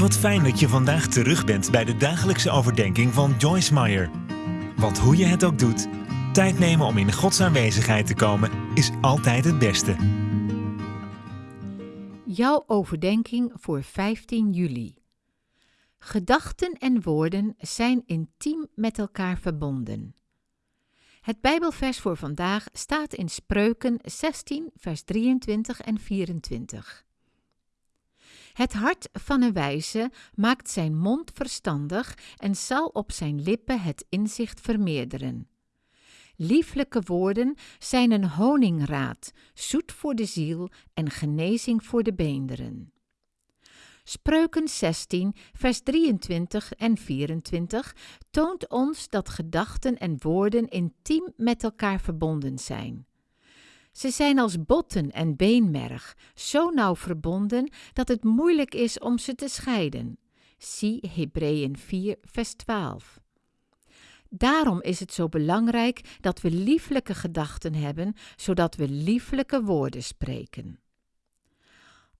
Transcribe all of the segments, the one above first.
Wat fijn dat je vandaag terug bent bij de dagelijkse overdenking van Joyce Meyer. Want hoe je het ook doet, tijd nemen om in Gods aanwezigheid te komen is altijd het beste. Jouw overdenking voor 15 juli. Gedachten en woorden zijn intiem met elkaar verbonden. Het Bijbelvers voor vandaag staat in Spreuken 16, vers 23 en 24. Het hart van een wijze maakt zijn mond verstandig en zal op zijn lippen het inzicht vermeerderen. Lieflijke woorden zijn een honingraad, zoet voor de ziel en genezing voor de beenderen. Spreuken 16, vers 23 en 24 toont ons dat gedachten en woorden intiem met elkaar verbonden zijn. Ze zijn als botten en beenmerg, zo nauw verbonden dat het moeilijk is om ze te scheiden. Zie Hebreeën 4, vers 12. Daarom is het zo belangrijk dat we lieflijke gedachten hebben, zodat we lieflijke woorden spreken.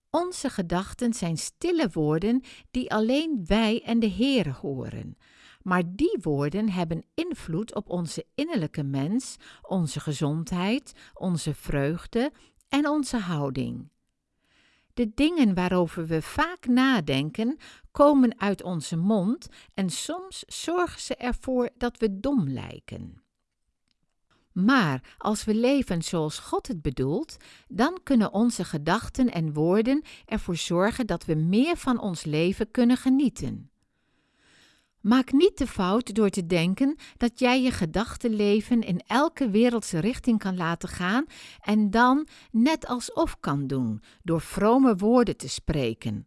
Onze gedachten zijn stille woorden die alleen wij en de Heer horen. Maar die woorden hebben invloed op onze innerlijke mens, onze gezondheid, onze vreugde en onze houding. De dingen waarover we vaak nadenken, komen uit onze mond en soms zorgen ze ervoor dat we dom lijken. Maar als we leven zoals God het bedoelt, dan kunnen onze gedachten en woorden ervoor zorgen dat we meer van ons leven kunnen genieten. Maak niet de fout door te denken dat jij je gedachtenleven in elke wereldse richting kan laten gaan en dan net alsof kan doen door vrome woorden te spreken.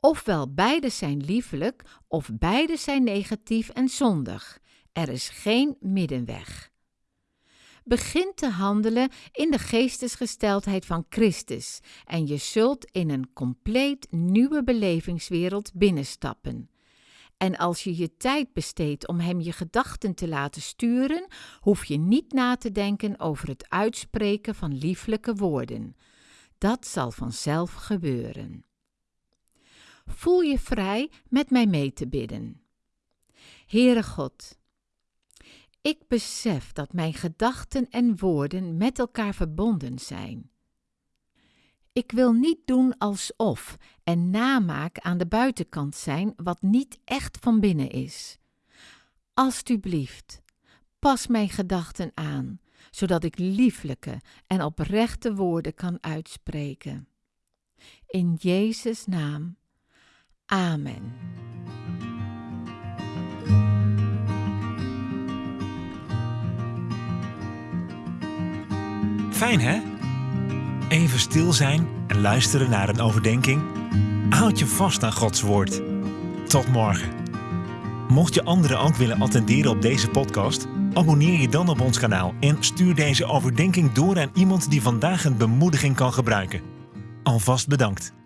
Ofwel beide zijn liefelijk of beide zijn negatief en zondig. Er is geen middenweg. Begin te handelen in de geestesgesteldheid van Christus en je zult in een compleet nieuwe belevingswereld binnenstappen. En als je je tijd besteedt om hem je gedachten te laten sturen, hoef je niet na te denken over het uitspreken van lieflijke woorden. Dat zal vanzelf gebeuren. Voel je vrij met mij mee te bidden. Heere God, ik besef dat mijn gedachten en woorden met elkaar verbonden zijn. Ik wil niet doen alsof en namaak aan de buitenkant zijn wat niet echt van binnen is. Alsjeblieft, pas mijn gedachten aan, zodat ik lieflijke en oprechte woorden kan uitspreken. In Jezus' naam. Amen. Fijn hè? Even stil zijn en luisteren naar een overdenking. Houd je vast aan Gods woord. Tot morgen. Mocht je anderen ook willen attenderen op deze podcast, abonneer je dan op ons kanaal en stuur deze overdenking door aan iemand die vandaag een bemoediging kan gebruiken. Alvast bedankt.